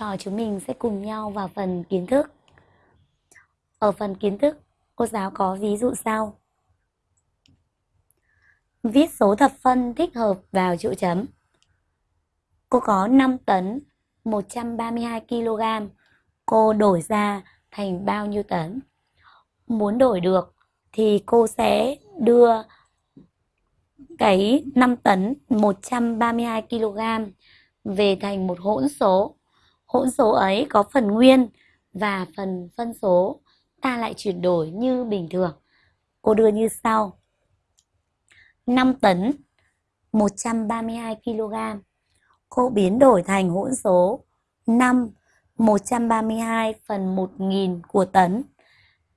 trò chúng mình sẽ cùng nhau vào phần kiến thức. Ở phần kiến thức, cô giáo có ví dụ sau. Viết số thập phân thích hợp vào chỗ chấm. Cô có 5 tấn 132 kg. Cô đổi ra thành bao nhiêu tấn? Muốn đổi được thì cô sẽ đưa cái 5 tấn 132 kg về thành một hỗn số. Hỗn số ấy có phần nguyên và phần phân số, ta lại chuyển đổi như bình thường. Cô đưa như sau. 5 tấn 132 kg. Cô biến đổi thành hỗn số 5 132 phần 1000 của tấn.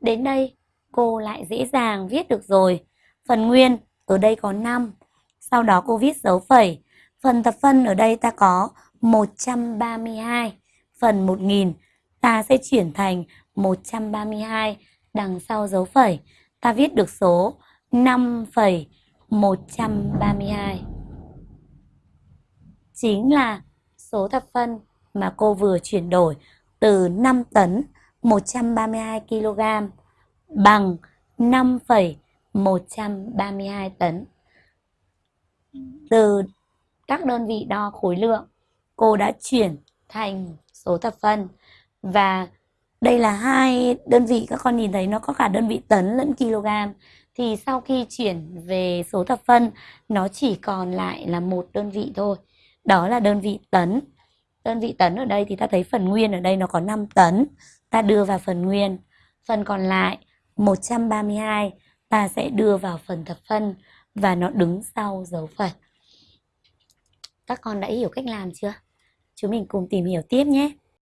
Đến đây, cô lại dễ dàng viết được rồi. Phần nguyên, ở đây có 5. Sau đó cô viết dấu phẩy. Phần thập phân ở đây ta có 132 phần 1000. Ta sẽ chuyển thành 132 đằng sau dấu phẩy. Ta viết được số 5,132. Chính là số thập phân mà cô vừa chuyển đổi từ 5 tấn 132 kg bằng 5,132 tấn. Từ các đơn vị đo khối lượng, cô đã chuyển thành số thập phân và đây là hai đơn vị, các con nhìn thấy nó có cả đơn vị tấn lẫn kg thì sau khi chuyển về số thập phân nó chỉ còn lại là một đơn vị thôi. Đó là đơn vị tấn. Đơn vị tấn ở đây thì ta thấy phần nguyên ở đây nó có 5 tấn. Ta đưa vào phần nguyên. Phần còn lại 132 ta sẽ đưa vào phần thập phân và nó đứng sau dấu phẩy các con đã hiểu cách làm chưa? Chúng mình cùng tìm hiểu tiếp nhé.